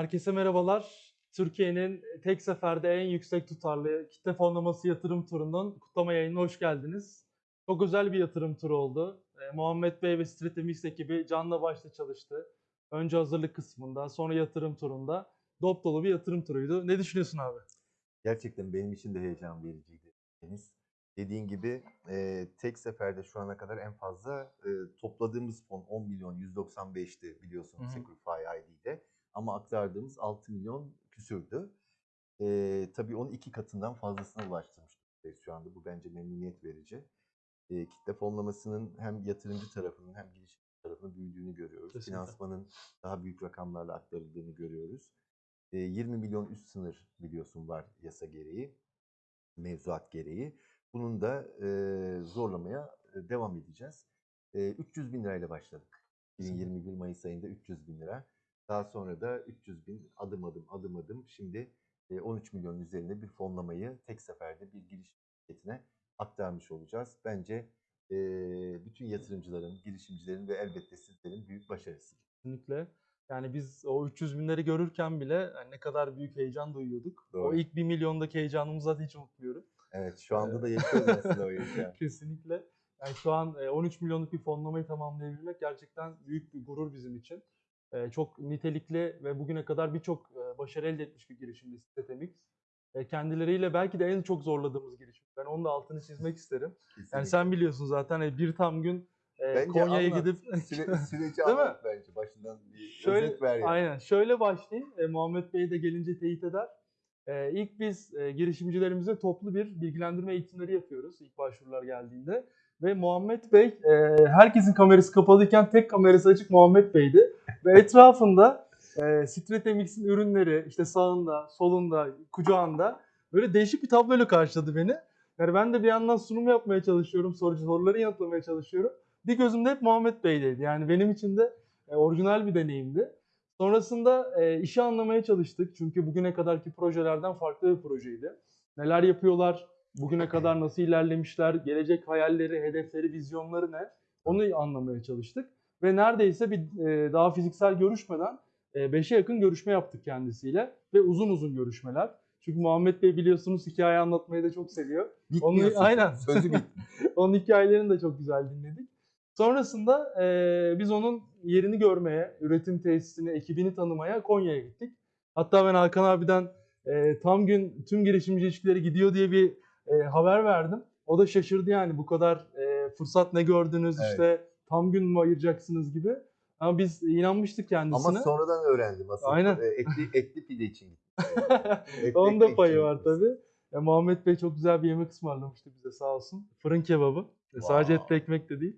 Herkese merhabalar. Türkiye'nin tek seferde en yüksek tutarlı kitle fonlaması yatırım turunun kutlama yayınına hoş geldiniz. Çok özel bir yatırım turu oldu. E, Muhammed Bey ve Stratemix ekibi canla başla çalıştı. Önce hazırlık kısmında, sonra yatırım turunda. Dop dolu bir yatırım turuydu. Ne düşünüyorsun abi? Gerçekten benim için de heyecan vericiydi Deniz. Dediğin gibi e, tek seferde şu ana kadar en fazla e, topladığımız fon 10 milyon 195'ti biliyorsun Hı hı. Securify ID'de. Ama aktardığımız 6 milyon küsürdü. E, tabii onun iki katından fazlasına ulaştırmış şu anda. Bu bence memnuniyet verici. E, kitle fonlamasının hem yatırımcı tarafının hem girişimci tarafının büyüdüğünü görüyoruz. Kesinlikle. Finansmanın daha büyük rakamlarla aktarıldığını görüyoruz. E, 20 milyon üst sınır biliyorsun var yasa gereği, mevzuat gereği. Bunun da e, zorlamaya devam edeceğiz. E, 300 bin lirayla başladık. 2021 Mayıs ayında 300 bin lira. Daha sonra da 300 bin adım adım adım adım şimdi e, 13 milyon üzerinde bir fonlamayı tek seferde bir giriş şirketine aktarmış olacağız. Bence bütün yatırımcıların, girişimcilerin ve elbette sizlerin büyük başarısı. Kesinlikle. Yani biz o 300 binleri görürken bile yani ne kadar büyük heyecan duyuyorduk. O Doğru. ilk 1 milyondaki heyecanımızı zaten hiç unutmuyorum. Evet şu anda da yaşıyoruz aslında o heyecanı. Kesinlikle. Yani şu an e, 13 milyonluk bir fonlamayı tamamlayabilmek gerçekten büyük bir gurur bizim için. E, Çok nitelikli ve bugüne kadar birçok e, başarı elde etmiş bir girişimdi Stratemix. E, Kendileriyle belki de en çok zorladığımız girişim. Ben onun da altını çizmek isterim. Yani Kesinlikle. sen biliyorsun zaten e, bir tam gün e, Bence Konya'ya gidip Süre, süreci Değil mi? anlat bence başından bir Şöyle, özet ver yani. aynen. Şöyle başlayayım. E, Muhammed Bey de gelince teyit eder. E, ilk biz e, girişimcilerimize toplu bir bilgilendirme eğitimleri yapıyoruz ilk başvurular geldiğinde. Ve Muhammed Bey, e, herkesin kamerası kapalıyken tek kamerası açık Muhammed Bey'di. Ve etrafında e, Stratemix'in ürünleri işte sağında, solunda, kucağında böyle değişik bir tabloyla karşıladı beni. Yani ben de bir yandan sunum yapmaya çalışıyorum, sorucu soruları yanıtlamaya çalışıyorum. Bir gözümde hep Muhammed Bey'deydi. Yani benim için de e, orijinal bir deneyimdi. Sonrasında e, işi anlamaya çalıştık. Çünkü bugüne kadarki projelerden farklı bir projeydi. Neler yapıyorlar, bugüne kadar nasıl ilerlemişler, gelecek hayalleri, hedefleri, vizyonları ne? Onu anlamaya çalıştık. Ve neredeyse bir e, daha fiziksel görüşmeden 5'e yakın görüşme yaptık kendisiyle. Ve uzun uzun görüşmeler. Çünkü Muhammed Bey biliyorsunuz hikaye anlatmayı da çok seviyor. Bitmiyor sözü. aynen. Sözü bit. Onun hikayelerini de çok güzel dinledik. Sonrasında eee, biz onun yerini görmeye, üretim tesisini, ekibini tanımaya Konya'ya gittik. Hatta ben Hakan abiden eee, tam gün tüm girişimci ilişkileri gidiyor diye bir eee, haber verdim. O da şaşırdı yani bu kadar eee, fırsat ne gördünüz Evet. işte tam gün mü ayıracaksınız gibi. Ama biz inanmıştık kendisine. Ama sonradan öğrendim asıl. Aynen. E, Etli, etli pide için gittim. Etli Onun da payı var tabii. Ya, Muhammed Bey çok güzel bir yemek ısmarlamıştı bize sağ olsun. Fırın kebabı. E, Sadece Wow. etli ekmek de değil.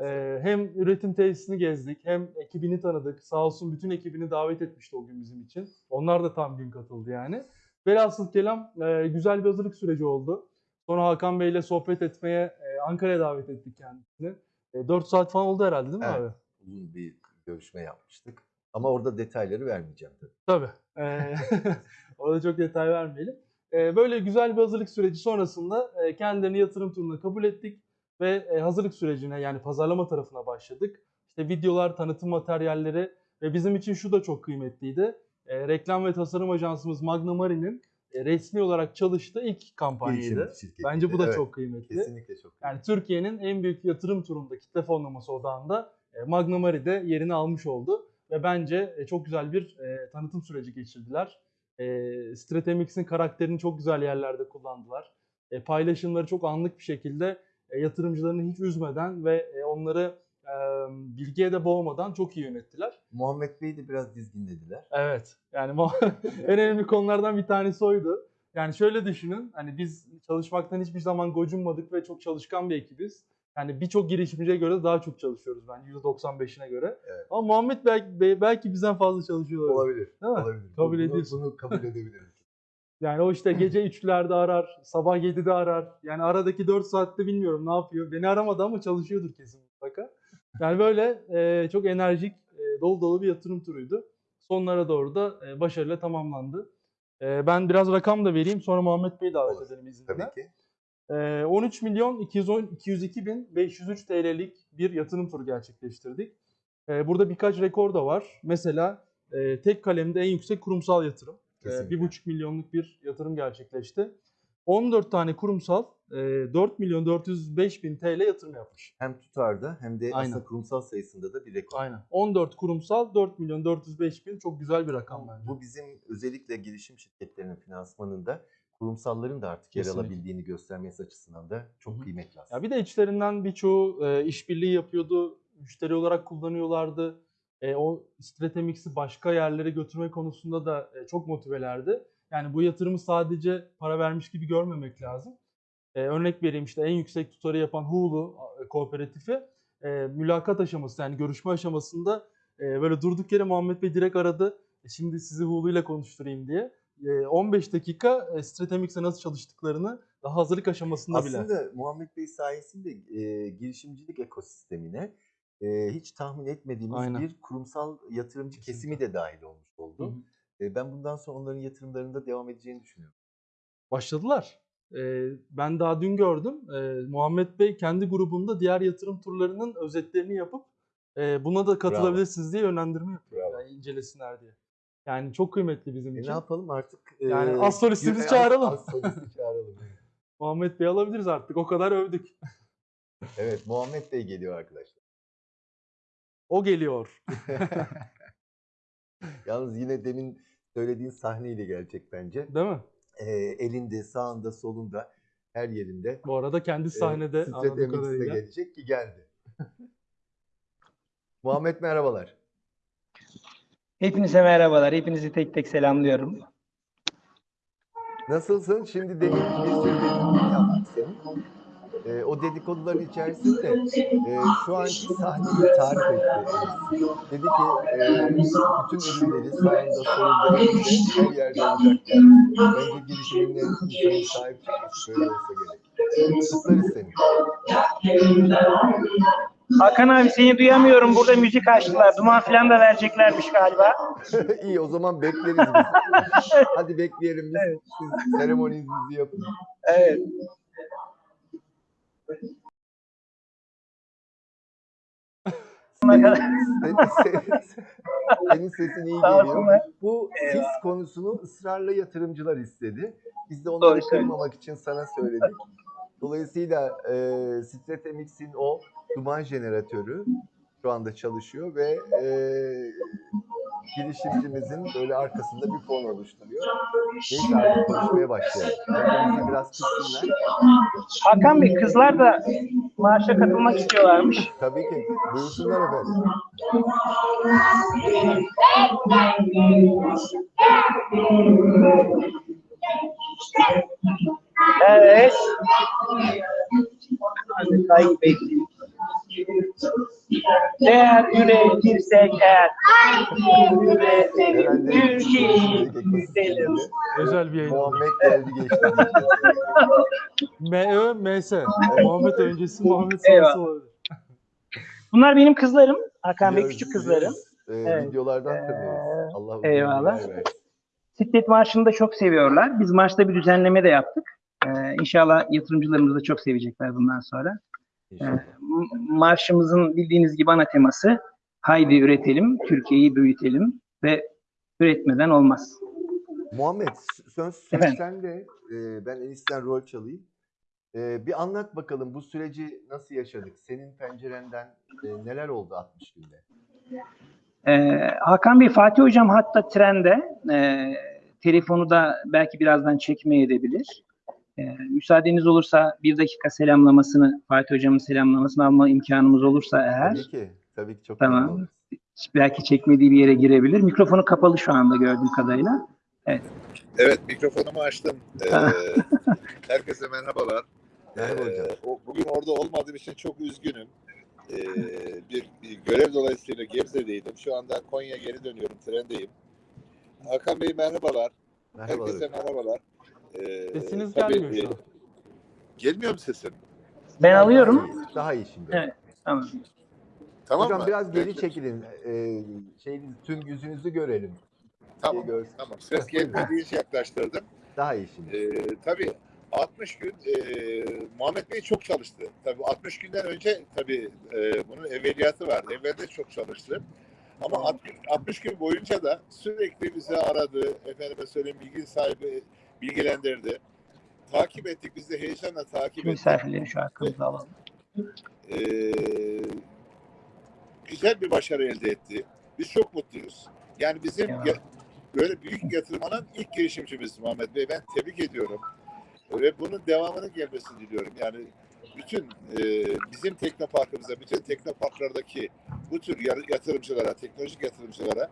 Ee, hem üretim tesisini gezdik hem ekibini tanıdık. Sağ olsun bütün ekibini davet etmişti o gün bizim için. Onlar da tam gün katıldı yani. Velhasıl kelam e, güzel bir hazırlık süreci oldu. Sonra Hakan Bey ile sohbet etmeye e, Ankara'ya davet ettik kendisini. E, 4 saat falan oldu herhalde değil mi Evet. abi? Uzun bir görüşme yapmıştık. Ama orada detayları vermeyeceğim tabii. Tabii. Ee, orada çok detay vermeyelim. Ee, böyle güzel bir hazırlık süreci sonrasında e, kendilerini yatırım turuna kabul ettik ve e, hazırlık sürecine yani pazarlama tarafına başladık. İşte videolar, tanıtım materyalleri ve bizim için şu da çok kıymetliydi. E, reklam ve tasarım ajansımız Magna Mari'nin e, resmi olarak çalıştığı ilk kampanyaydı. Bence bu da Evet, çok kıymetli. Kesinlikle çok. Yani Türkiye'nin en büyük yatırım turunda kitle fonlaması odağında e, Magna Mari'de yerini almış oldu. Ve bence e, çok güzel bir e, tanıtım süreci geçirdiler. E, Stratemix'in karakterini çok güzel yerlerde kullandılar. E, paylaşımları çok anlık bir şekilde e, yatırımcılarını hiç üzmeden ve e, onları e, bilgiye de boğmadan çok iyi yönettiler. Muhammed Bey'i de biraz dizginlediler. Evet. Yani en önemli konulardan bir tanesi oydu. Yani şöyle düşünün. Hani biz çalışmaktan hiçbir zaman gocunmadık ve çok çalışkan bir ekibiz. Yani birçok girişimciye göre daha çok çalışıyoruz ben %95'ine göre. Evet. Ama Muhammed belki, Bey belki bizden fazla çalışıyor olabilir. Olabilir. Değil mi? Olabilir. Kabul bunu, ediyorsun. Bunu kabul edebiliriz. Yani o işte gece 3'lerde arar, sabah 7'de arar. Yani aradaki 4 saatte bilmiyorum ne yapıyor. Beni aramadı ama çalışıyordur kesin mutlaka. Yani böyle e, çok enerjik, e, dolu dolu bir yatırım turuydu. Sonlara doğru da e, başarıyla tamamlandı. E, ben biraz rakam da vereyim sonra Muhammed Bey'i davet Olur. edelim izninle. Tabii ki. E, 13 milyon 210, 202 bin 503 TL'lik bir yatırım turu gerçekleştirdik. E, burada birkaç rekor da var. Mesela e, tek kalemde en yüksek kurumsal yatırım. E, Kesinlikle. 1,5 milyonluk bir yatırım gerçekleşti. 14 tane kurumsal 4 milyon 405 bin TL yatırım yapmış. Hem tutarda hem de Aynen. aslında kurumsal sayısında da bir rekor. Aynen. 14 kurumsal 4 milyon 405 bin çok güzel bir rakam bence. Bu bizim özellikle girişim şirketlerinin finansmanında kurumsalların da artık yer Kesinlikle. alabildiğini göstermesi açısından da çok Hı hı. kıymetli aslında. Ya bir de içlerinden birçoğu e, işbirliği yapıyordu, müşteri olarak kullanıyorlardı. E, o Stratemix'i başka yerlere götürme konusunda da e, çok motivelerdi. Yani bu yatırımı sadece para vermiş gibi görmemek lazım. E, örnek vereyim işte en yüksek tutarı yapan Hulu e, kooperatifi e, mülakat aşaması yani görüşme aşamasında e, böyle durduk yere Muhammed Bey direkt aradı. E, şimdi sizi Hulu ile konuşturayım diye. E, 15 dakika e, Stratemix'e nasıl çalıştıklarını daha hazırlık aşamasında bile. Aslında Muhammed Bey sayesinde e, girişimcilik ekosistemine e, hiç tahmin etmediğimiz Aynen. bir kurumsal yatırımcı Kesinlikle. kesimi de dahil olmuş oldu. Hı hı. E, ben bundan sonra onların yatırımlarında devam edeceğini düşünüyorum. başladılar. Ben daha dün gördüm. Ee, Muhammed Bey kendi grubunda diğer yatırım turlarının özetlerini yapıp e, buna da katılabilirsiniz diye yönlendirme yapıyor. Bravo. Yani incelesinler diye. Yani çok kıymetli bizim E, ne için. yapalım artık? e, Yani az solistimizi çağıralım. Az solisti çağıralım. Muhammed Bey alabiliriz artık. O kadar övdük. evet Muhammed Bey geliyor arkadaşlar. O geliyor. Yalnız yine demin söylediğin sahneyle gelecek bence. Değil mi? E, elinde, sağında, solunda, her yerinde. Bu arada kendi sahnede e, anladığım Strat MX'de kadarıyla. gelecek ki geldi. Muhammed merhabalar. Hepinize merhabalar. Hepinizi tek tek selamlıyorum. Nasılsın? Şimdi demin bir sürü yaptık senin. Ee, o dedikoduların içerisinde e, şu anki sahneyi tarif etti. Dedi ki e, bütün ürünleri sağında, solunda, önünde, her yerde olacak. Yani. Bence girişiminle insanın sahip çıkması böyle olsa gerek. Kutlarız seni. Hakan abi seni duyamıyorum. Burada müzik açtılar. Duman falan da vereceklermiş galiba. İyi o zaman bekleriz biz. Hadi bekleyelim biz. Evet. Siz seremoninizi yapın. Evet. Senin, senin, sesin iyi geliyor. Bu sis konusunu ısrarla yatırımcılar istedi. Biz de onları kırmamak için sana söyledik. Dolayısıyla e, Stratemix'in o duman jeneratörü şu anda çalışıyor ve e, girişimcimizin böyle arkasında bir fon oluşturuyor. Neyse artık konuşmaya başlayalım. Kendimizi biraz tutsunlar. Hakan Bey kızlar da marşa katılmak istiyorlarmış. Tabii ki. Buyursunlar efendim. Evet. Hadi Bey. Değer üretirsek eğer. Üretelim. Türkiye'yi ekosisteminde Özel bir yayın. Muhammed geldi geçti. M-Ö, M-S. Muhammed öncesi, Muhammed sonrası olabilir. Bunlar benim kızlarım. Hakan Bey küçük kızlarım. Ee, Evet. Videolardan Ee, tanıyoruz. Allah uzun eyvallah. Siklet Marşı'nı da çok seviyorlar. Biz marşta bir düzenleme de yaptık. Ee, inşallah yatırımcılarımız da çok sevecekler bundan sonra. Ee, İnşallah. marşımızın bildiğiniz gibi ana teması haydi üretelim, Türkiye'yi büyütelim ve üretmeden olmaz. Muhammed söz, sende. Ee, ben enisten rol çalayım. Ee, bir anlat bakalım bu süreci nasıl yaşadık? Senin pencerenden e, neler oldu 60 günde? Ee, Hakan Bey, Fatih Hocam hatta trende. Telefonu da belki birazdan çekmeye edebilir. Ee, müsaadeniz olursa bir dakika selamlamasını, Fatih Hocam'ın selamlamasını alma imkanımız olursa eğer. Tabii ki. Tabii ki çok Tamam. Belki çekmediği bir yere girebilir. Mikrofonu kapalı şu anda gördüğüm kadarıyla. Evet mikrofonumu açtım. Ee, herkese merhabalar. Merhaba Ee, hocam. o- bugün orada olmadığım için çok üzgünüm. Ee, bir, bir görev dolayısıyla Gebze'deydim. Şu anda Konya geri dönüyorum. Trendeyim. Hakan Bey merhabalar. Merhabalar. Herkese merhabalar. Ee, Sesiniz tabii, gelmiyor şu e, an. Gelmiyor mu sesim? Ben alıyorum. Daha iyi şimdi. Evet. Tamam. Tamam Hocam mı? biraz geri Peki. çekilin. Ee, şey, tüm yüzünüzü görelim. Tamam. Şey görsün. Tamam. Ses gelmediği için yaklaştırdım. Daha iyi şimdi. Ee, tabii 60 gün e, Muhammed Bey çok çalıştı. Tabii 60 günden önce tabii e, bunun evveliyatı var. Evvelde çok çalıştı. Ama 60, 60 gün boyunca da sürekli bizi aradı, efendime söyleyeyim bilgi sahibi bilgilendirdi. Takip ettik, biz de heyecanla takip ettik. misafirleri şu arkamıza alalım. Ee, güzel bir başarı elde etti. Biz çok mutluyuz. Yani bizim Ya. ya- böyle büyük yatırım alan ilk girişimcimiz Muhammed Bey. Ben tebrik ediyorum. Ve bunun devamının gelmesini diliyorum. Yani bütün e, bizim teknoparkımıza, bütün teknoparklardaki bu tür yatırımcılara, teknolojik yatırımcılara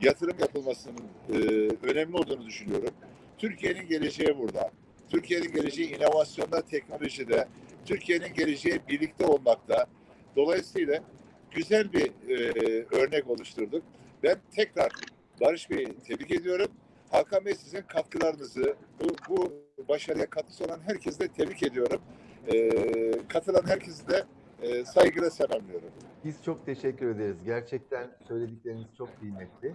yatırım yapılmasının e, önemli olduğunu düşünüyorum. Türkiye'nin geleceği burada. Türkiye'nin geleceği inovasyonda, teknolojide, Türkiye'nin geleceği birlikte olmakta. Dolayısıyla güzel bir e, örnek oluşturduk. Ben tekrar Barış Bey'i tebrik ediyorum. Hakan Bey sizin katkılarınızı, bu, bu başarıya katkısı olan herkesi de tebrik ediyorum. E, katılan herkesi de e, saygıyla selamlıyorum. Biz çok teşekkür ederiz. Gerçekten söyledikleriniz çok kıymetli.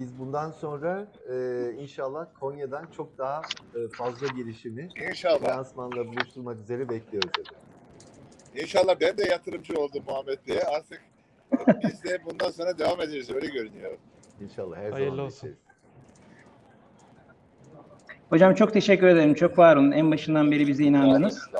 Biz bundan sonra e, inşallah Konya'dan çok daha e, fazla girişimi İnşallah. lansmanla buluşturmak üzere bekliyoruz efendim. İnşallah ben de yatırımcı oldum Muhammed Bey'e. Artık biz de bundan sonra devam ederiz. Öyle görünüyor. İnşallah her Hayırlı zaman olsun. Hocam çok teşekkür ederim. Çok var olun. En başından beri bize inandınız.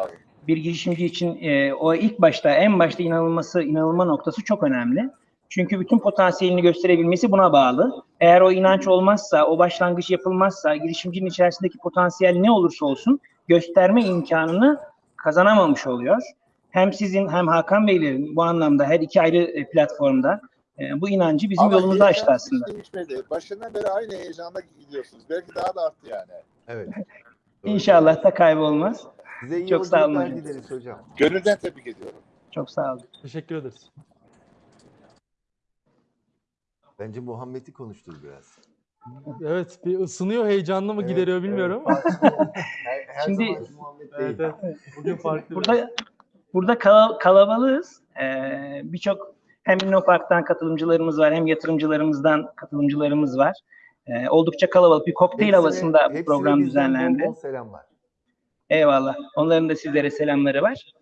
Bir girişimci için e, o ilk başta en başta inanılması inanılma noktası çok önemli. Çünkü bütün potansiyelini gösterebilmesi buna bağlı. Eğer o inanç olmazsa, o başlangıç yapılmazsa, girişimcinin içerisindeki potansiyel ne olursa olsun gösterme imkanını kazanamamış oluyor. Hem sizin hem Hakan Beylerin bu anlamda her iki ayrı e, platformda e, bu inancı bizim Ama yolumuzu açtı aslında. değişmedi. Başından beri aynı heyecanla gidiyorsunuz. Belki daha da arttı yani. Evet. İnşallah da kaybolmaz. Size iyi Çok sağ olun hocam. Gönülden tebrik ediyorum. Çok sağ olun. Teşekkür ederiz. Bence Muhammed'i konuştur biraz. Evet bir ısınıyor heyecanlı mı Evet, gideriyor bilmiyorum evet. ama. Her, her Şimdi-. Evet, evet. Bugün farklı. biraz. Burada burada kala- kalabalığız. Ee, Birçok hem İnnopark'tan katılımcılarımız var hem yatırımcılarımızdan katılımcılarımız var. Ee, oldukça kalabalık bir kokteyl Hepsine- havasında hepsine program düzenlendi. Bol selamlar. Eyvallah. Onların da sizlere selamları var.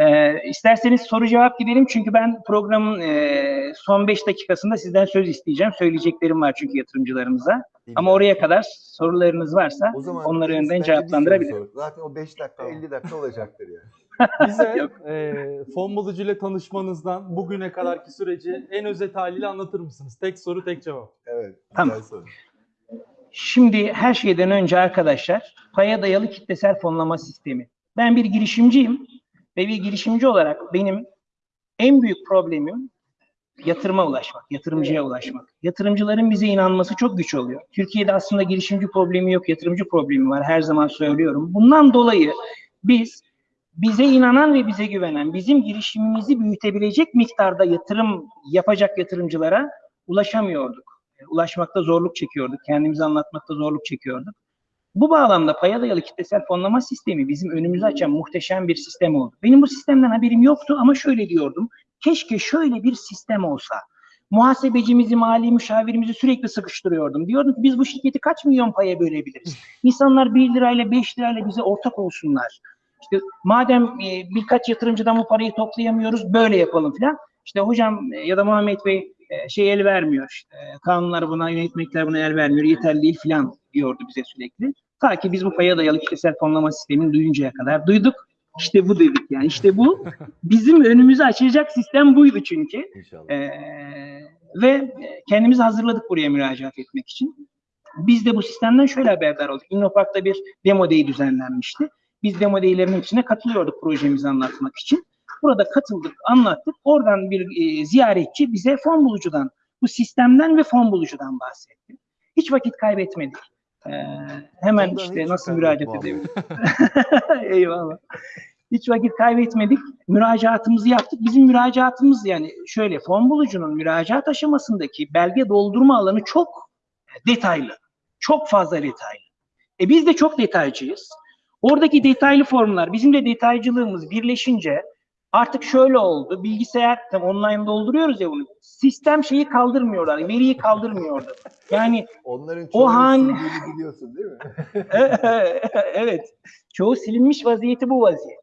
Ee, isterseniz soru cevap gidelim çünkü ben programın e, son 5 dakikasında sizden söz isteyeceğim. Söyleyeceklerim var çünkü yatırımcılarımıza. Ama Bilmiyorum. oraya kadar sorularınız varsa O zaman onları önden cevaplandırabilirim. Zaten o 5 dakika Tamam. 50 dakika olacaktır yani. Bize Yok. e, fon bulucu ile tanışmanızdan bugüne kadarki süreci en özet haliyle anlatır mısınız? Tek soru tek cevap. Evet. Tamam. soru. Şimdi her şeyden önce arkadaşlar paya dayalı kitlesel fonlama sistemi. Ben bir girişimciyim ve bir girişimci olarak benim en büyük problemim yatırıma ulaşmak, yatırımcıya ulaşmak. Yatırımcıların bize inanması çok güç oluyor. Türkiye'de aslında girişimci problemi yok, yatırımcı problemi var. Her zaman söylüyorum. Bundan dolayı biz bize inanan ve bize güvenen, bizim girişimimizi büyütebilecek miktarda yatırım yapacak yatırımcılara ulaşamıyorduk. Ulaşmakta zorluk çekiyorduk. Kendimizi anlatmakta zorluk çekiyorduk. Bu bağlamda paya dayalı kitlesel fonlama sistemi bizim önümüzü açan muhteşem bir sistem oldu. Benim bu sistemden haberim yoktu ama şöyle diyordum. Keşke şöyle bir sistem olsa. Muhasebecimizi, mali müşavirimizi sürekli sıkıştırıyordum. Diyordum ki biz bu şirketi kaç milyon paya bölebiliriz? İnsanlar 1 lirayla 5 lirayla bize ortak olsunlar. İşte madem e, birkaç yatırımcıdan bu parayı toplayamıyoruz böyle yapalım filan. İşte hocam e, ya da Muhammed Bey e, şey el vermiyor. İşte, kanunlar buna, yönetmekler buna el vermiyor. Yeterli değil filan diyordu bize sürekli. Ta ki biz bu paya dayalı kitlesel fonlama sistemini duyuncaya kadar duyduk. İşte bu dedik yani. İşte bu bizim önümüzü açacak sistem buydu çünkü. İnşallah. Ee, ve kendimizi hazırladık buraya müracaat etmek için. Biz de bu sistemden şöyle haberdar olduk. İnnopark'ta bir demo day düzenlenmişti. Biz demo day'lerin içine katılıyorduk projemizi anlatmak için. Burada katıldık, anlattık. Oradan bir e, ziyaretçi bize fon bulucudan, bu sistemden ve fon bulucudan bahsetti. Hiç vakit kaybetmedik. Ee, hemen Ondan işte nasıl müracaat edebilirim? Eyvallah. Hiç vakit kaybetmedik. Müracaatımızı yaptık. Bizim müracaatımız yani şöyle fon bulucunun müracaat aşamasındaki belge doldurma alanı çok detaylı. Çok fazla detaylı. E biz de çok detaycıyız. Oradaki detaylı formlar bizim de detaycılığımız birleşince artık şöyle oldu. Bilgisayar tam online dolduruyoruz ya bunu. Sistem şeyi kaldırmıyorlar. Veriyi kaldırmıyordu. Yani Onların O han- biliyorsun değil mi? evet. Çoğu silinmiş vaziyeti bu vaziyet.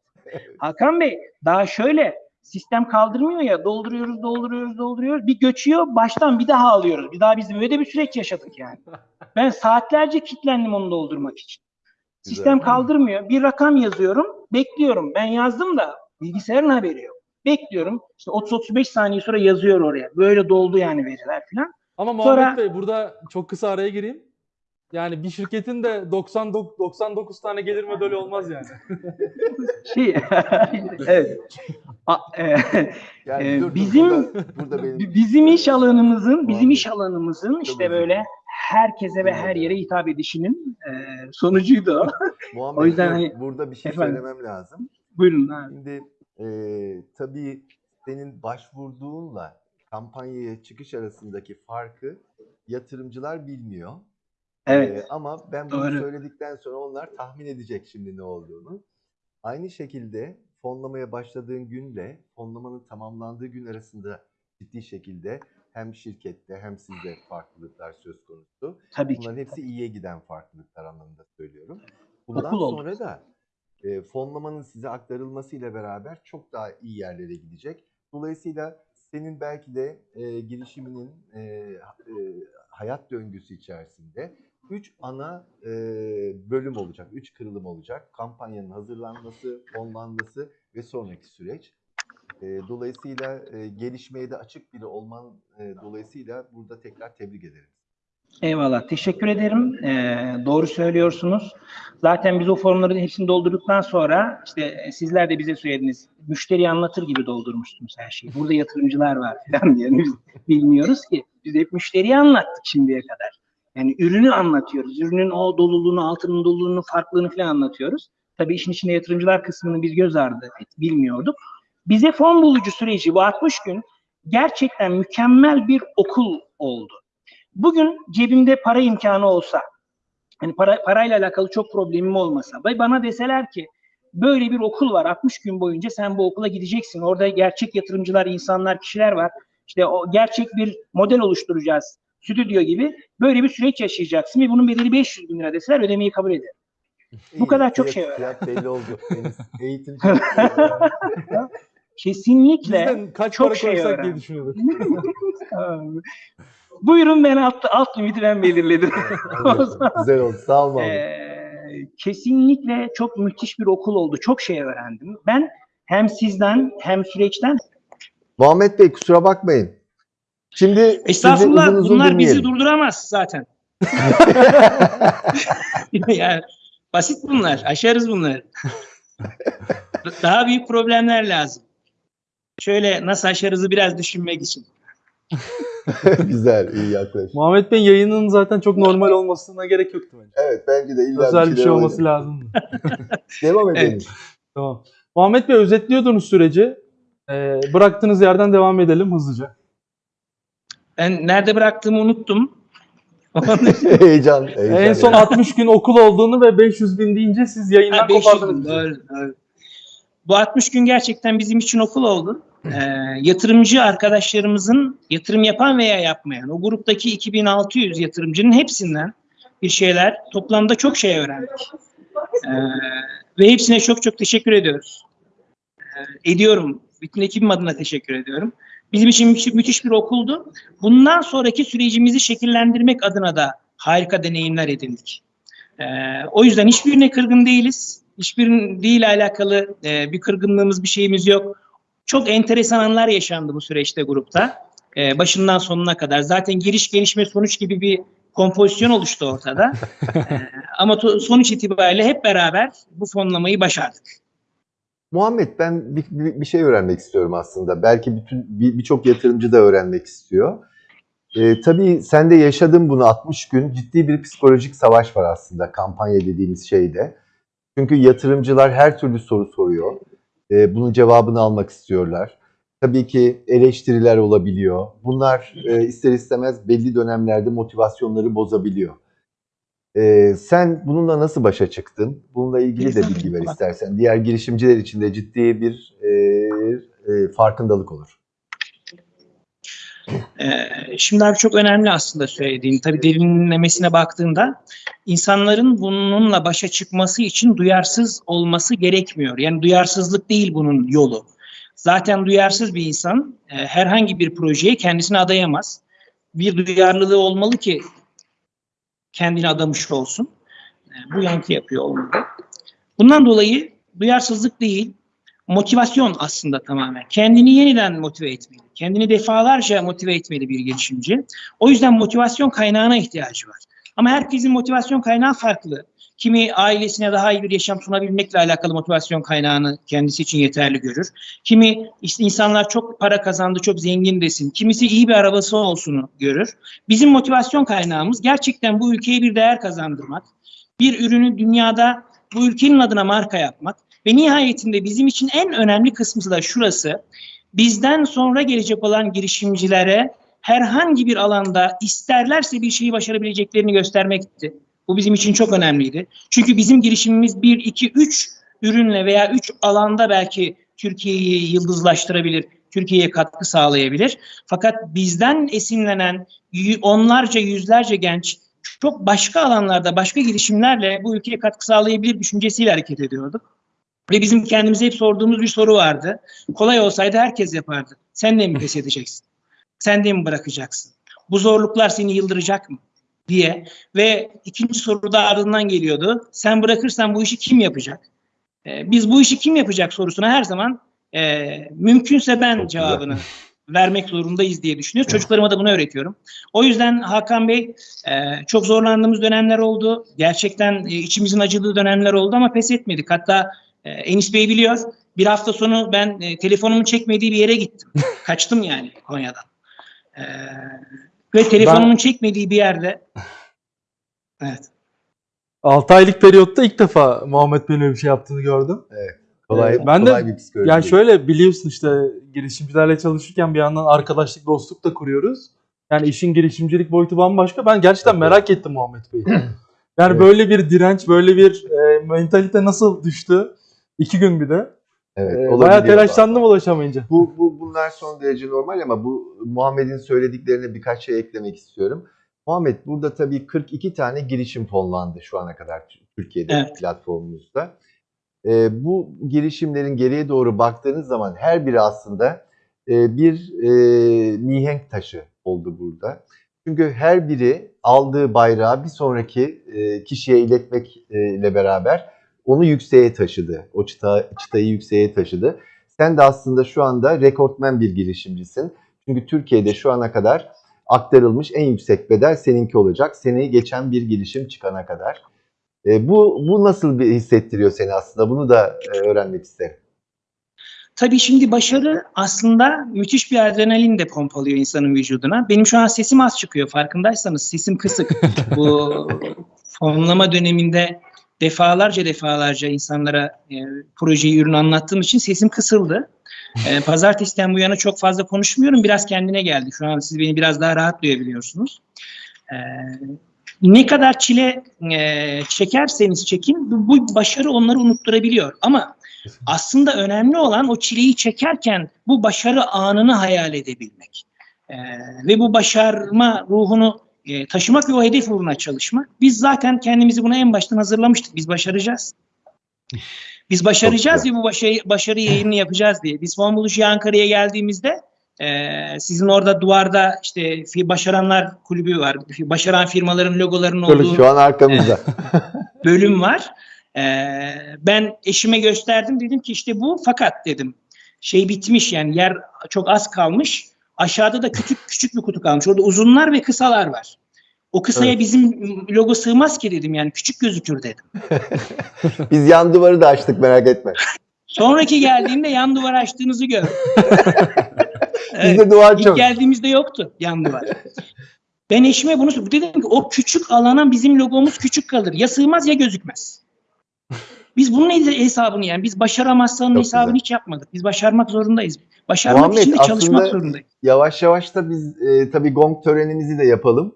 Hakan Bey daha şöyle sistem kaldırmıyor ya dolduruyoruz dolduruyoruz dolduruyoruz bir göçüyor baştan bir daha alıyoruz. Bir daha biz böyle bir süreç yaşadık yani. Ben saatlerce kilitlendim onu doldurmak için. Sistem Güzel. kaldırmıyor. Bir rakam yazıyorum. Bekliyorum. Ben yazdım da bilgisayarın haberi yok. Bekliyorum. İşte 30-35 saniye sonra yazıyor oraya. Böyle doldu yani veriler falan. Ama Muhammed Sonra- Bey burada çok kısa araya gireyim. Yani bir şirketin de 99, 99 tane gelir modeli olmaz yani. Şey, evet. A- e, Yani dur, dur, bizim- burada, burada benim Bi- Bizim iş alanımızın, bizim iş alanımızın işte böyle herkese ve her yere hitap edişinin e, sonucuydu o. Muhammed, o yüzden hani- burada bir şey Efendim? söylemem lazım. Buyurun abi. Şimdi e, tabii senin başvurduğunla kampanyaya çıkış arasındaki farkı yatırımcılar bilmiyor. Evet. E, ama ben bunu Doğru. söyledikten sonra onlar tahmin edecek şimdi ne olduğunu. Aynı şekilde fonlamaya başladığın günle fonlamanın tamamlandığı gün arasında ciddi şekilde hem şirkette hem sizde farklılıklar söz konusu. Tabii ki. Bunların hepsi iyiye giden farklılıklar anlamında söylüyorum. Bundan Okul oldu. sonra da e, fonlamanın size aktarılmasıyla beraber çok daha iyi yerlere gidecek. Dolayısıyla senin belki de e, girişiminin e, e, hayat döngüsü içerisinde üç ana e, bölüm olacak, üç kırılım olacak. Kampanyanın hazırlanması, fonlanması ve sonraki süreç. E, dolayısıyla e, gelişmeye de açık biri olman e, dolayısıyla burada tekrar tebrik ederim. Eyvallah. Teşekkür ederim. Ee, doğru söylüyorsunuz. Zaten biz o formları hepsini doldurduktan sonra işte e, sizler de bize söylediniz. Müşteriyi anlatır gibi doldurmuştunuz her şeyi. Burada yatırımcılar var falan diye. Biz bilmiyoruz ki. Biz hep müşteriyi anlattık şimdiye kadar. Yani ürünü anlatıyoruz. Ürünün o doluluğunu, altının doluluğunu, farklılığını falan anlatıyoruz. Tabii işin içinde yatırımcılar kısmını biz göz ardı et, bilmiyorduk. Bize fon bulucu süreci bu 60 gün gerçekten mükemmel bir okul oldu. Bugün cebimde para imkanı olsa, hani para, parayla alakalı çok problemim olmasa ve bana deseler ki böyle bir okul var 60 gün boyunca sen bu okula gideceksin. Orada gerçek yatırımcılar, insanlar, kişiler var. İşte o gerçek bir model oluşturacağız. Stüdyo gibi böyle bir süreç yaşayacaksın ve bunun bedeli 500 bin lira deseler ödemeyi kabul ederim. Bu kadar çok fiyat- şey var. Fiyat belli oldu. Eğitim Kesinlikle. Bizden kaç çok para şey koysak diye düşünüyorduk. Buyurun ben alt, alt limiti ben belirledim. Güzel oldu. Sağ ol Mahmut. Ee, kesinlikle çok müthiş bir okul oldu. Çok şey öğrendim. Ben hem sizden hem süreçten Muhammed Bey kusura bakmayın. Şimdi Estağfurullah uzun uzun bunlar bizi dinleyelim. durduramaz zaten. yani basit bunlar. Aşarız bunları. Daha büyük problemler lazım. Şöyle nasıl aşarızı biraz düşünmek için. Güzel, iyi yaklaş. Muhammed Bey yayının zaten çok normal olmasına gerek yoktu bence. Evet bence de illa Özel bir şey olması olacak. lazım. Devam edelim. Evet. Tamam. Muhammed Bey özetliyordunuz süreci. Ee, bıraktığınız yerden devam edelim hızlıca. Ben nerede bıraktığımı unuttum. heyecan, heyecan. En son 60 gün okul olduğunu ve 500 bin deyince siz yayından Ha, 500 kopardınız. Bu 60 gün gerçekten bizim için okul oldu. Ee, yatırımcı arkadaşlarımızın yatırım yapan veya yapmayan o gruptaki 2600 yatırımcının hepsinden bir şeyler toplamda çok şey öğrendik. Ee, ve hepsine çok çok teşekkür ediyoruz. Ee, ediyorum. Bütün ekibim adına teşekkür ediyorum. Bizim için müthiş, bir okuldu. Bundan sonraki sürecimizi şekillendirmek adına da harika deneyimler edindik. Ee, o yüzden hiçbirine kırgın değiliz. Hiçbiriyle alakalı e, bir kırgınlığımız, bir şeyimiz yok. Çok enteresan anlar yaşandı bu süreçte grupta. Ee, başından sonuna kadar. Zaten giriş, gelişme, sonuç gibi bir kompozisyon oluştu ortada. Ee, ama to- sonuç itibariyle hep beraber bu fonlamayı başardık. Muhammed ben bir, bir, bir şey öğrenmek istiyorum aslında. Belki bütün bir- birçok yatırımcı da öğrenmek istiyor. Ee, tabii sen de yaşadın bunu 60 gün. Ciddi bir psikolojik savaş var aslında kampanya dediğimiz şeyde. Çünkü yatırımcılar her türlü soru soruyor. Ee, bunun cevabını almak istiyorlar. Tabii ki eleştiriler olabiliyor. Bunlar e, ister istemez belli dönemlerde motivasyonları bozabiliyor. Ee, sen bununla nasıl başa çıktın? Bununla ilgili de bilgi ver istersen. Diğer girişimciler için de ciddi bir e, e, farkındalık olur. Ee, şimdi abi çok önemli aslında söylediğin. Tabii derinlemesine baktığında insanların bununla başa çıkması için duyarsız olması gerekmiyor. Yani duyarsızlık değil bunun yolu. Zaten duyarsız bir insan e, herhangi bir projeye kendisini adayamaz. Bir duyarlılığı olmalı ki kendini adamış olsun. E, bu yankı yapıyor olmalı. Bundan dolayı duyarsızlık değil, motivasyon aslında tamamen. Kendini yeniden motive etmeli. Kendini defalarca motive etmeli bir girişimci. O yüzden motivasyon kaynağına ihtiyacı var. Ama herkesin motivasyon kaynağı farklı. Kimi ailesine daha iyi bir yaşam sunabilmekle alakalı motivasyon kaynağını kendisi için yeterli görür. Kimi işte insanlar çok para kazandı, çok zengin desin. Kimisi iyi bir arabası olsunu görür. Bizim motivasyon kaynağımız gerçekten bu ülkeye bir değer kazandırmak. Bir ürünü dünyada bu ülkenin adına marka yapmak ve nihayetinde bizim için en önemli kısmı da şurası. Bizden sonra gelecek olan girişimcilere herhangi bir alanda isterlerse bir şeyi başarabileceklerini göstermekti. Bu bizim için çok önemliydi. Çünkü bizim girişimimiz 1, 2, 3 ürünle veya 3 alanda belki Türkiye'yi yıldızlaştırabilir, Türkiye'ye katkı sağlayabilir. Fakat bizden esinlenen onlarca, yüzlerce genç çok başka alanlarda, başka girişimlerle bu ülkeye katkı sağlayabilir düşüncesiyle hareket ediyorduk. Ve bizim kendimize hep sorduğumuz bir soru vardı. Kolay olsaydı herkes yapardı. Sen de mi pes edeceksin? Sen de mi bırakacaksın? Bu zorluklar seni yıldıracak mı? diye ve ikinci soru da ardından geliyordu. Sen bırakırsan bu işi kim yapacak? Ee, biz bu işi kim yapacak sorusuna her zaman e, mümkünse ben cevabını vermek zorundayız diye düşünüyoruz. Çocuklarıma da bunu öğretiyorum. O yüzden Hakan Bey e, çok zorlandığımız dönemler oldu. Gerçekten e, içimizin acıdığı dönemler oldu ama pes etmedik. Hatta e, Enis Bey biliyor. Bir hafta sonu ben e, telefonumun çekmediği bir yere gittim. Kaçtım yani Konya'dan. E, ve telefonumun çekmediği bir yerde Evet. 6 aylık periyotta ilk defa Muhammed Bey'in öyle bir şey yaptığını gördüm. Kolay, Ee, ben de- kolay bir psikoloji. Yani değil. şöyle biliyorsun işte girişimcilerle çalışırken bir yandan arkadaşlık, dostluk da kuruyoruz. Yani işin girişimcilik boyutu bambaşka. Ben gerçekten Evet. merak ettim Muhammed Bey'i. Yani Evet. böyle bir direnç, böyle bir e, mentalite nasıl düştü? İki gün bir de. Evet, E, olabiliyor bayağı telaşlandım ulaşamayınca. Bu, bu bunlar son derece normal ama bu Muhammed'in söylediklerine birkaç şey eklemek istiyorum. Muhammed burada tabii 42 tane girişim fonlandı şu ana kadar Türkiye'de Evet. platformumuzda. Ee, bu girişimlerin geriye doğru baktığınız zaman her biri aslında e, bir e, mihenk taşı oldu burada. Çünkü her biri aldığı bayrağı bir sonraki e, kişiye iletmekle beraber onu yükseğe taşıdı. O çıta, çıtayı yükseğe taşıdı. Sen de aslında şu anda rekortmen bir girişimcisin. Çünkü Türkiye'de şu ana kadar aktarılmış en yüksek bedel seninki olacak. Seni geçen bir girişim çıkana kadar. E, bu bu nasıl bir hissettiriyor seni aslında? Bunu da e, öğrenmek isterim. Tabii şimdi başarı aslında müthiş bir adrenalin de pompalıyor insanın vücuduna. Benim şu an sesim az çıkıyor farkındaysanız sesim kısık. Bu fonlama döneminde defalarca defalarca insanlara e, projeyi, ürünü anlattığım için sesim kısıldı. E, pazartesiden bu yana çok fazla konuşmuyorum. Biraz kendine geldi. Şu an siz beni biraz daha rahat duyabiliyorsunuz. E, ne kadar çile e, çekerseniz çekin bu, bu başarı onları unutturabiliyor. Ama aslında önemli olan o çileyi çekerken bu başarı anını hayal edebilmek. Ee, ve bu başarma ruhunu e, taşımak ve o hedef uğruna çalışmak. Biz zaten kendimizi buna en baştan hazırlamıştık. Biz başaracağız. Biz başaracağız ve bu başarı, başarı yayını yapacağız diye. Biz Fon Buluşu'ya Ankara'ya geldiğimizde e, sizin orada duvarda işte başaranlar kulübü var. Başaran firmaların logolarının olduğu Şu an arkamızda. bölüm var. Ee, ben eşime gösterdim dedim ki işte bu fakat dedim şey bitmiş yani yer çok az kalmış. Aşağıda da küçük küçük bir kutu kalmış. Orada uzunlar ve kısalar var. O kısaya Evet. bizim logo sığmaz ki dedim yani küçük gözükür dedim. Biz yan duvarı da açtık merak etme. Sonraki geldiğimde yan duvar açtığınızı. Evet. Bizde duvar İlk çok. geldiğimizde yoktu yan duvar. Ben eşime bunu. Dedim ki o küçük alana bizim logomuz küçük kalır. Ya sığmaz ya gözükmez. Biz bunun hesabını yani biz başaramazsanın Çok hesabını güzel. hiç yapmadık. Biz başarmak zorundayız. Başarmak Muhammed, için de çalışmak zorundayız. Yavaş yavaş da biz e, tabii gong törenimizi de yapalım.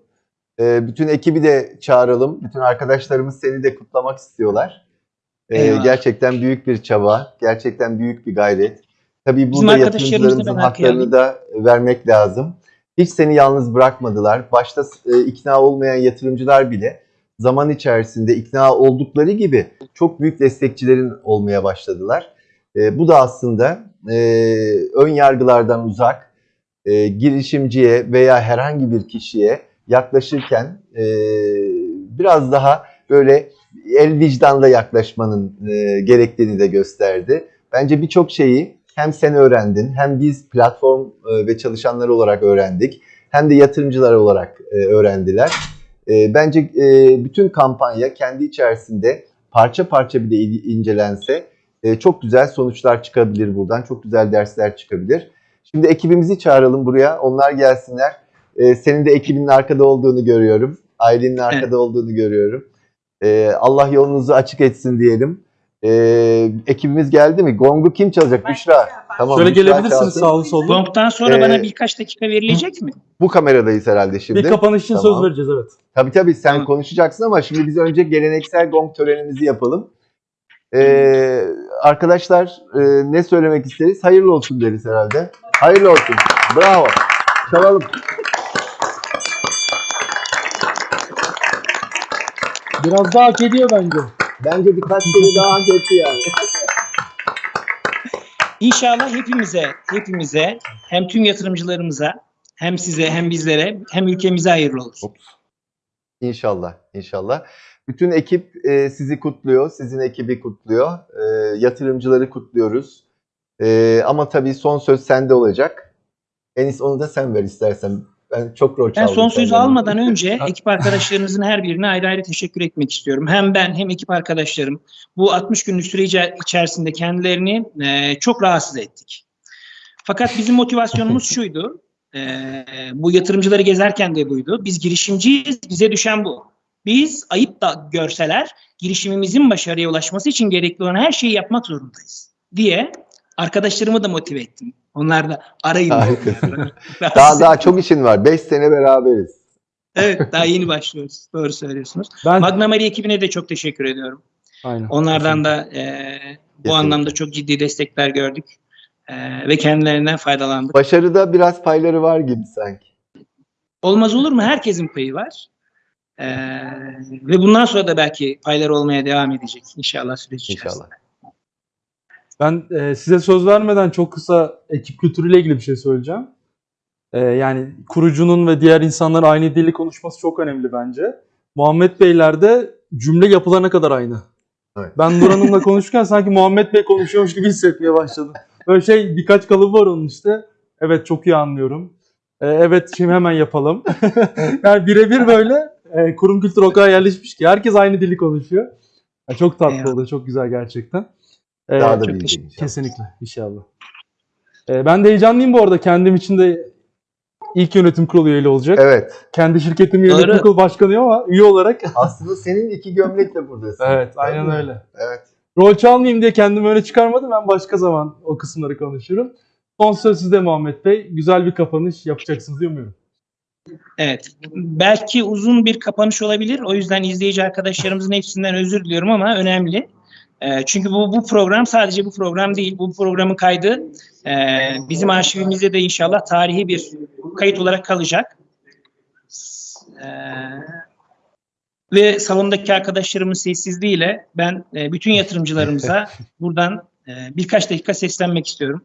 E, bütün ekibi de çağıralım. Bütün arkadaşlarımız seni de kutlamak istiyorlar. E, Eyvallah. gerçekten büyük bir çaba, gerçekten büyük bir gayret. Tabii burada yatırımcılarımızın haklarını da vermek lazım. Hiç seni yalnız bırakmadılar. Başta e, ikna olmayan yatırımcılar bile zaman içerisinde ikna oldukları gibi çok büyük destekçilerin olmaya başladılar. E, bu da aslında e, ön yargılardan uzak, e, girişimciye veya herhangi bir kişiye yaklaşırken e, biraz daha böyle el vicdanla yaklaşmanın e, gerektiğini de gösterdi. Bence birçok şeyi hem sen öğrendin hem biz platform e, ve çalışanları olarak öğrendik hem de yatırımcılar olarak e, öğrendiler. E, bence e, bütün kampanya kendi içerisinde parça parça bile il- incelense e, çok güzel sonuçlar çıkabilir buradan. Çok güzel dersler çıkabilir. Şimdi ekibimizi çağıralım buraya. Onlar gelsinler. E, senin de ekibinin arkada olduğunu görüyorum. Ailenin arkada Evet. olduğunu görüyorum. E, Allah yolunuzu açık etsin diyelim. E, ekibimiz geldi mi? Gongu kim çalacak? Büşra. Tamam. Şöyle gelebilirsiniz çalsın. sağlı sollu. Gong'dan sonra Ee, bana birkaç dakika verilecek mi? Bu kameradayız herhalde şimdi. Bir kapanış için Tamam. söz vereceğiz evet. Tabii tabii sen Tamam. konuşacaksın ama şimdi biz önce geleneksel gong törenimizi yapalım. Ee, arkadaşlar e, ne söylemek isteriz? Hayırlı olsun deriz herhalde. Hayırlı olsun. Bravo. Çalalım. Biraz daha hak ediyor bence. Bence birkaç kere daha hak etti yani. İnşallah hepimize, hepimize hem tüm yatırımcılarımıza hem size hem bizlere hem ülkemize hayırlı olur. İnşallah, inşallah. Bütün ekip e, sizi kutluyor, sizin ekibi kutluyor. E, yatırımcıları kutluyoruz. E, ama tabii son söz sende olacak. Enis onu da sen ver istersen. Ben çok rol Ben çaldım. son sözü almadan önce ekip arkadaşlarımızın her birine ayrı ayrı teşekkür etmek istiyorum. Hem ben hem ekip arkadaşlarım bu 60 günlük süre içe- içerisinde kendilerini e, çok rahatsız ettik. Fakat bizim motivasyonumuz şuydu. e, bu yatırımcıları gezerken de buydu. Biz girişimciyiz, bize düşen bu. Biz ayıp da görseler girişimimizin başarıya ulaşması için gerekli olan her şeyi yapmak zorundayız diye arkadaşlarımı da motive ettim. Onlar da arayın. Rahatsız Daha daha çok işin var. 5 sene beraberiz. Evet daha yeni başlıyoruz. Doğru söylüyorsunuz. Ben Magna Maria ekibine de çok teşekkür ediyorum. Aynen. Onlardan da e, bu Kesinlikle. anlamda çok ciddi destekler gördük. E, ve kendilerinden faydalandık. Başarıda biraz payları var gibi sanki. Olmaz olur mu? Herkesin payı var. E, ve bundan sonra da belki payları olmaya devam edecek inşallah süreç içerisinde. İnşallah. Ben e, size söz vermeden çok kısa ekip kültürüyle ilgili bir şey söyleyeceğim. E, yani kurucunun ve diğer insanların aynı dili konuşması çok önemli bence. Muhammed Beyler'de cümle yapılarına kadar aynı. Evet. Ben Nur Hanım'la konuşurken sanki Muhammed Bey konuşuyormuş gibi hissetmeye başladım. Böyle şey birkaç kalıbı var onun işte. Evet çok iyi anlıyorum. E, evet şimdi hemen yapalım. yani birebir böyle e, kurum kültürü o kadar yerleşmiş ki herkes aynı dili konuşuyor. Ya çok tatlı oldu, çok güzel gerçekten. E, Daha da çok büyüyecek inşallah. Kesinlikle inşallah. Ee, ben de heyecanlıyım bu arada. Kendim için de ilk yönetim kurulu üyeli olacak. Evet. Kendi şirketim yönetim Doğru. kurulu başkanıyım ama üye olarak. Aslında senin iki gömlekle buradasın. evet aynen Değil mi? öyle. Evet. Rol çalmayayım diye kendimi öyle çıkarmadım. Ben başka zaman o kısımları konuşurum. Son söz sizde Muhammed Bey. Güzel bir kapanış yapacaksınız diye umuyorum. Evet. Belki uzun bir kapanış olabilir. O yüzden izleyici arkadaşlarımızın hepsinden özür diliyorum ama önemli. E, çünkü bu, bu program sadece bu program değil. Bu programın kaydı e, bizim arşivimizde de inşallah tarihi bir kayıt olarak kalacak. E, ve salondaki arkadaşlarımın sessizliğiyle ben e, bütün yatırımcılarımıza buradan e, birkaç dakika seslenmek istiyorum.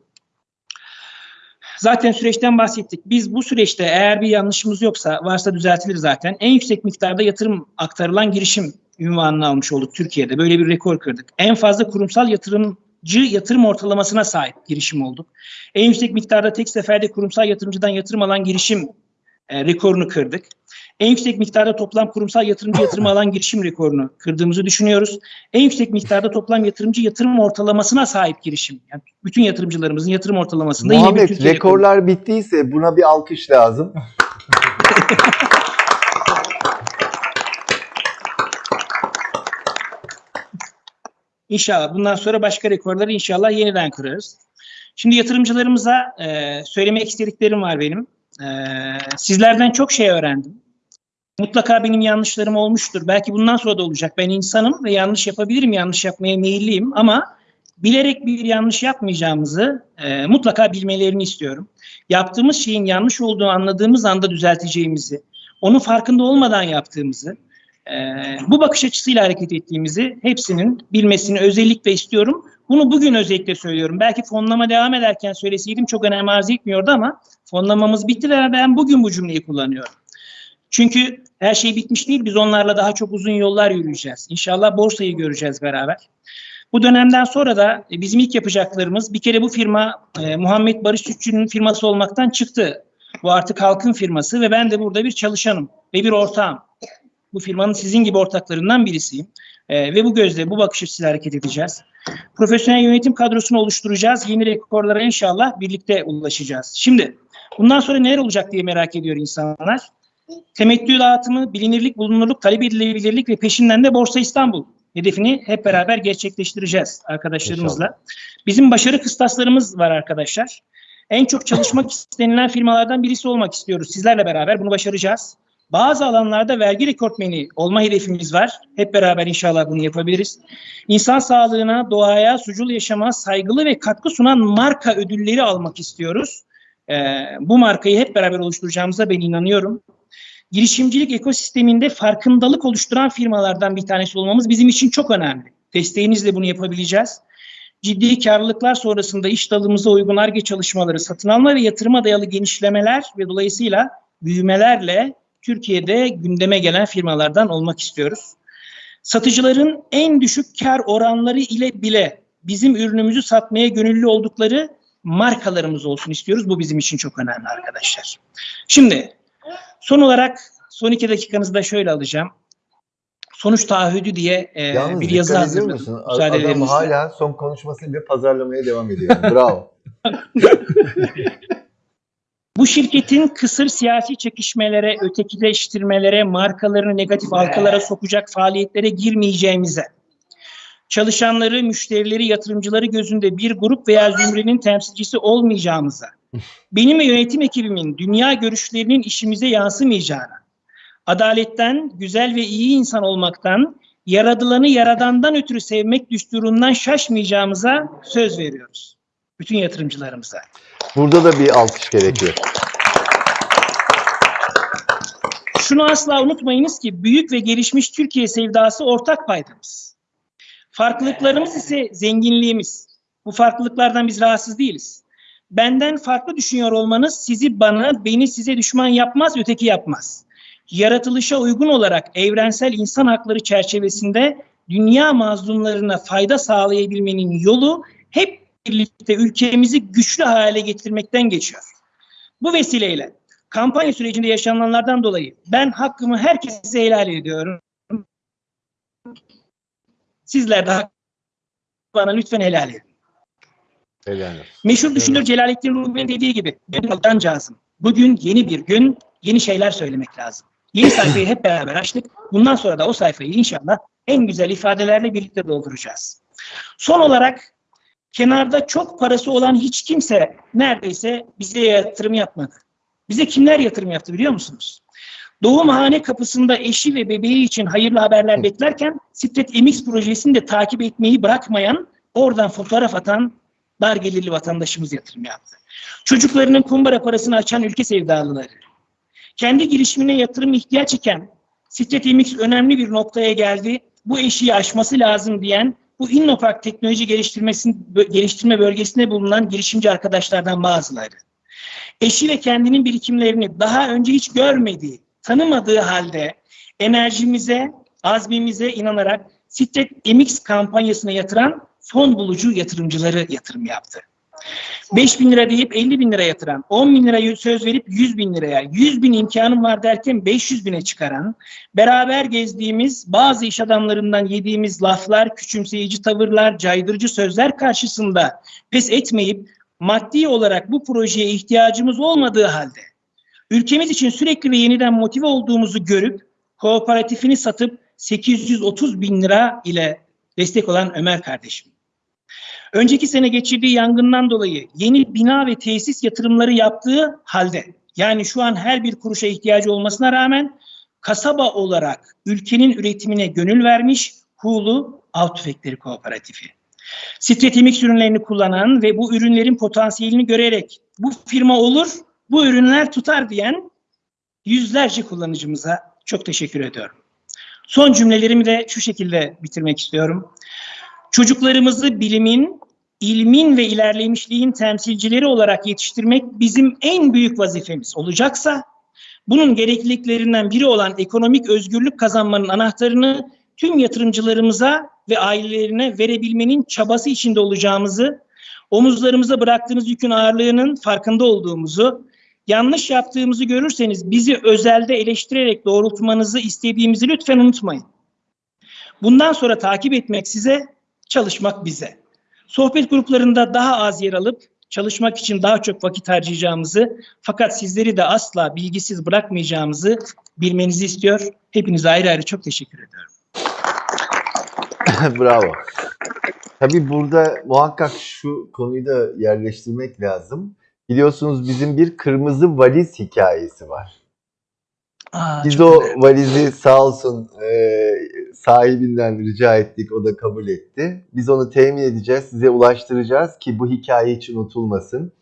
Zaten süreçten bahsettik. Biz bu süreçte eğer bir yanlışımız yoksa, varsa düzeltilir zaten. En yüksek miktarda yatırım aktarılan girişim ünvanını almış olduk Türkiye'de. Böyle bir rekor kırdık. En fazla kurumsal yatırımcı yatırım ortalamasına sahip girişim olduk. En yüksek miktarda tek seferde kurumsal yatırımcıdan yatırım alan girişim e, rekorunu kırdık. En yüksek miktarda toplam kurumsal yatırımcı yatırım alan girişim rekorunu kırdığımızı düşünüyoruz. En yüksek miktarda toplam yatırımcı yatırım ortalamasına sahip girişim. Yani bütün yatırımcılarımızın yatırım ortalamasında yine bir Muhammed Türkiye rekoru. rekorlar bittiyse buna bir alkış lazım. İnşallah bundan sonra başka rekorları inşallah yeniden kırarız. Şimdi yatırımcılarımıza e, söylemek istediklerim var benim. E, sizlerden çok şey öğrendim. Mutlaka benim yanlışlarım olmuştur. Belki bundan sonra da olacak. Ben insanım ve yanlış yapabilirim, yanlış yapmaya meyilliyim ama bilerek bir yanlış yapmayacağımızı e, mutlaka bilmelerini istiyorum. Yaptığımız şeyin yanlış olduğunu anladığımız anda düzelteceğimizi, onun farkında olmadan yaptığımızı, Ee, bu bakış açısıyla hareket ettiğimizi hepsinin bilmesini özellikle istiyorum. Bunu bugün özellikle söylüyorum. Belki fonlama devam ederken söyleseydim çok önem arz etmiyordu ama fonlamamız bitti ve ben bugün bu cümleyi kullanıyorum. Çünkü her şey bitmiş değil. Biz onlarla daha çok uzun yollar yürüyeceğiz. İnşallah borsayı göreceğiz beraber. Bu dönemden sonra da e, bizim ilk yapacaklarımız bir kere bu firma e, Muhammed Barış Sütçü'nün firması olmaktan çıktı. Bu artık halkın firması ve ben de burada bir çalışanım ve bir ortağım. Bu firmanın sizin gibi ortaklarından birisiyim. E, ve bu gözle, bu bakış açısıyla hareket edeceğiz. Profesyonel yönetim kadrosunu oluşturacağız. Yeni rekorlara inşallah birlikte ulaşacağız. Şimdi bundan sonra neler olacak diye merak ediyor insanlar. Temettü dağıtımı, bilinirlik, bulunurluk, talep edilebilirlik ve peşinden de Borsa İstanbul hedefini hep beraber gerçekleştireceğiz arkadaşlarımızla. Bizim başarı kıstaslarımız var arkadaşlar. En çok çalışmak istenilen firmalardan birisi olmak istiyoruz. Sizlerle beraber bunu başaracağız. Bazı alanlarda vergi rekortmeni olma hedefimiz var. Hep beraber inşallah bunu yapabiliriz. İnsan sağlığına, doğaya, sucul yaşama saygılı ve katkı sunan marka ödülleri almak istiyoruz. Ee, bu markayı hep beraber oluşturacağımıza ben inanıyorum girişimcilik ekosisteminde farkındalık oluşturan firmalardan bir tanesi olmamız bizim için çok önemli. Desteğinizle bunu yapabileceğiz. Ciddi karlılıklar sonrasında iş dalımıza uygun ARGE çalışmaları, satın alma ve yatırıma dayalı genişlemeler ve dolayısıyla büyümelerle Türkiye'de gündeme gelen firmalardan olmak istiyoruz. Satıcıların en düşük kar oranları ile bile bizim ürünümüzü satmaya gönüllü oldukları markalarımız olsun istiyoruz. Bu bizim için çok önemli arkadaşlar. Şimdi Son olarak son iki dakikanızı da şöyle alacağım. Sonuç taahhüdü diye e, Yalnız bir yazı hazırladım. musun? Müsaade Adam hala son konuşmasıyla pazarlamaya devam ediyor. Bravo. Bu şirketin kısır siyasi çekişmelere, ötekileştirmelere, markalarını negatif halkalara sokacak faaliyetlere girmeyeceğimize, çalışanları, müşterileri, yatırımcıları gözünde bir grup veya zümrenin temsilcisi olmayacağımıza, benim ve yönetim ekibimin dünya görüşlerinin işimize yansımayacağına, adaletten, güzel ve iyi insan olmaktan, yaradılanı yaradandan ötürü sevmek düsturundan şaşmayacağımıza söz veriyoruz. Bütün yatırımcılarımıza. Burada da bir alkış gerekiyor. Şunu asla unutmayınız ki büyük ve gelişmiş Türkiye sevdası ortak paydamız. Farklılıklarımız ise zenginliğimiz. Bu farklılıklardan biz rahatsız değiliz. Benden farklı düşünüyor olmanız sizi bana, beni size düşman yapmaz, öteki yapmaz. Yaratılışa uygun olarak evrensel insan hakları çerçevesinde dünya mazlumlarına fayda sağlayabilmenin yolu hep birlikte ülkemizi güçlü hale getirmekten geçiyor. Bu vesileyle kampanya sürecinde yaşananlardan dolayı ben hakkımı herkese helal ediyorum. Sizler de bana lütfen helal edin. Helal olsun. Meşhur düşünür Celalettin Rumi'nin dediği gibi "Gönül cazım. Bugün yeni bir gün, yeni şeyler söylemek lazım. Yeni sayfayı hep beraber açtık. Bundan sonra da o sayfayı inşallah en güzel ifadelerle birlikte dolduracağız. Son olarak kenarda çok parası olan hiç kimse neredeyse bize yatırım yapmadı. Bize kimler yatırım yaptı biliyor musunuz? Doğumhane kapısında eşi ve bebeği için hayırlı haberler beklerken Stret MX projesini de takip etmeyi bırakmayan, oradan fotoğraf atan dar gelirli vatandaşımız yatırım yaptı. Çocuklarının kumbara parasını açan ülke sevdalıları. Kendi girişimine yatırım ihtiyaç iken Stret MX önemli bir noktaya geldi. Bu eşiği aşması lazım diyen bu Innopark teknoloji geliştirme bölgesinde bulunan girişimci arkadaşlardan bazıları. Eşi ve kendinin birikimlerini daha önce hiç görmediği, tanımadığı halde enerjimize, azmimize inanarak Stret MX kampanyasına yatıran fon bulucu yatırımcıları yatırım yaptı. 5 bin lira deyip 50 bin lira yatıran, 10 bin lira söz verip 100 bin liraya, 100 bin imkanım var derken 500 bine çıkaran, beraber gezdiğimiz bazı iş adamlarından yediğimiz laflar, küçümseyici tavırlar, caydırıcı sözler karşısında pes etmeyip maddi olarak bu projeye ihtiyacımız olmadığı halde ülkemiz için sürekli ve yeniden motive olduğumuzu görüp kooperatifini satıp 830 bin lira ile destek olan Ömer kardeşim. Önceki sene geçirdiği yangından dolayı yeni bina ve tesis yatırımları yaptığı halde yani şu an her bir kuruşa ihtiyacı olmasına rağmen kasaba olarak ülkenin üretimine gönül vermiş Hulu Av Tüfekleri Kooperatifi. Stretimix ürünlerini kullanan ve bu ürünlerin potansiyelini görerek bu firma olur, bu ürünler tutar diyen yüzlerce kullanıcımıza çok teşekkür ediyorum. Son cümlelerimi de şu şekilde bitirmek istiyorum. Çocuklarımızı bilimin, ilmin ve ilerlemişliğin temsilcileri olarak yetiştirmek bizim en büyük vazifemiz olacaksa, bunun gerekliliklerinden biri olan ekonomik özgürlük kazanmanın anahtarını tüm yatırımcılarımıza ve ailelerine verebilmenin çabası içinde olacağımızı, omuzlarımıza bıraktığınız yükün ağırlığının farkında olduğumuzu, yanlış yaptığımızı görürseniz bizi özelde eleştirerek doğrultmanızı istediğimizi lütfen unutmayın. Bundan sonra takip etmek size, çalışmak bize. Sohbet gruplarında daha az yer alıp çalışmak için daha çok vakit harcayacağımızı fakat sizleri de asla bilgisiz bırakmayacağımızı bilmenizi istiyor. Hepinize ayrı ayrı çok teşekkür ediyorum. Bravo. Tabii burada muhakkak şu konuyu da yerleştirmek lazım. Biliyorsunuz bizim bir kırmızı valiz hikayesi var. Aa, Biz o valizi sağ olsun e, sahibinden rica ettik, o da kabul etti. Biz onu temin edeceğiz, size ulaştıracağız ki bu hikaye hiç unutulmasın.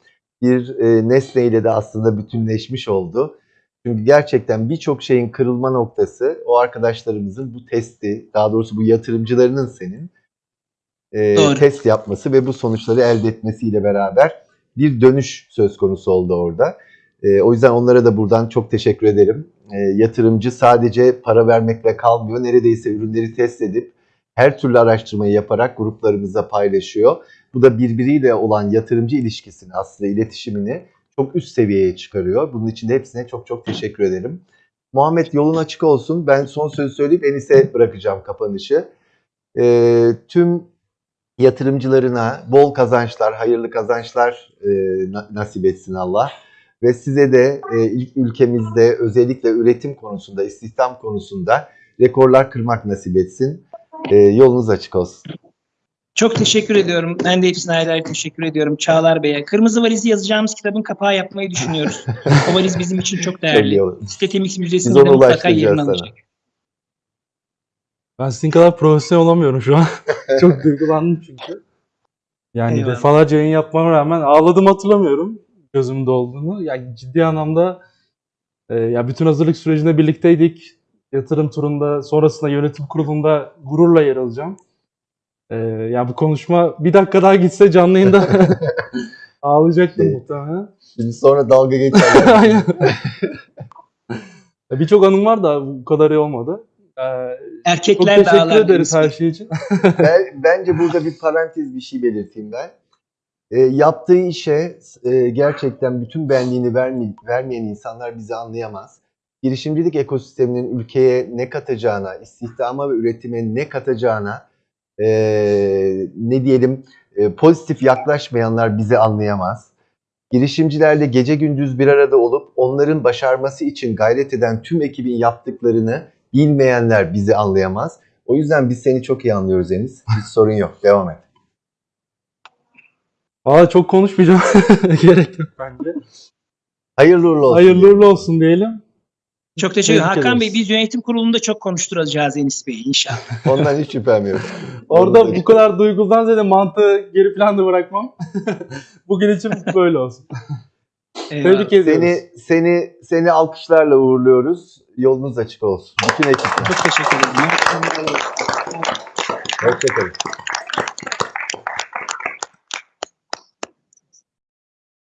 Bir e, nesneyle de aslında bütünleşmiş oldu. Çünkü gerçekten birçok şeyin kırılma noktası o arkadaşlarımızın bu testi, daha doğrusu bu yatırımcılarının senin e, Doğru. test yapması ve bu sonuçları elde etmesiyle beraber bir dönüş söz konusu oldu orada. E, o yüzden onlara da buradan çok teşekkür ederim. E, yatırımcı sadece para vermekle kalmıyor. Neredeyse ürünleri test edip her türlü araştırmayı yaparak gruplarımızda paylaşıyor. Bu da birbiriyle olan yatırımcı ilişkisini aslında iletişimini çok üst seviyeye çıkarıyor. Bunun için de hepsine çok çok teşekkür ederim. Muhammed yolun açık olsun. Ben son sözü söyleyip Enis'e bırakacağım kapanışı. E, tüm yatırımcılarına bol kazançlar, hayırlı kazançlar e, na- nasip etsin Allah. Ve size de e, ilk ülkemizde özellikle üretim konusunda, istihdam konusunda rekorlar kırmak nasip etsin. E, yolunuz açık olsun. Çok teşekkür ediyorum. Ben de hepsine ayrı ayrı teşekkür ediyorum. Çağlar Bey'e. Kırmızı valizi yazacağımız kitabın kapağı yapmayı düşünüyoruz. o valiz bizim için çok değerli. Sitetemix Müzesi'nde de mutlaka yerini sana. alacak. Ben sizin kadar profesyonel olamıyorum şu an. Çok duygulandım çünkü. Yani Eyvallah. defalarca yayın yapmama rağmen ağladım hatırlamıyorum gözümün dolduğunu. Yani ciddi anlamda e, ya bütün hazırlık sürecinde birlikteydik. Yatırım turunda, sonrasında yönetim kurulunda gururla yer alacağım. E, ya bu konuşma bir dakika daha gitse canlı yayında ağlayacaktım Evet. muhtemelen. Şimdi sonra dalga geçerler. Aynen. Ya Birçok anım var da bu kadar iyi olmadı. E, çok Erkekler de teşekkür ederiz her şey için. ben, bence burada bir parantez bir şey belirteyim ben. E, yaptığı işe e, gerçekten bütün benliğini vermi, vermeyen insanlar bizi anlayamaz. Girişimcilik ekosisteminin ülkeye ne katacağına, istihdama ve üretime ne katacağına e, ne diyelim e, pozitif yaklaşmayanlar bizi anlayamaz. Girişimcilerle gece gündüz bir arada olup onların başarması için gayret eden tüm ekibin yaptıklarını bilmeyenler bizi anlayamaz. O yüzden biz seni çok iyi anlıyoruz Enis. Hiç sorun yok. Devam et. Valla çok konuşmayacağım. Gerek yok bence. Hayırlı uğurlu olsun. Hayırlı uğurlu olsun diyelim. Çok teşekkür ederim. Hakan Bey biz yönetim kurulunda çok konuşturacağız Enis Bey'i inşallah. Ondan hiç şüphem yok. Orada bu kadar duygudan ziyade mantığı geri planda bırakmam. Bugün için böyle olsun. Eyvallah. Tebrik ediyoruz. Seni seni seni alkışlarla uğurluyoruz. Yolunuz açık olsun. Bütün ekiple. Çok teşekkür ederim. Hoşçakalın.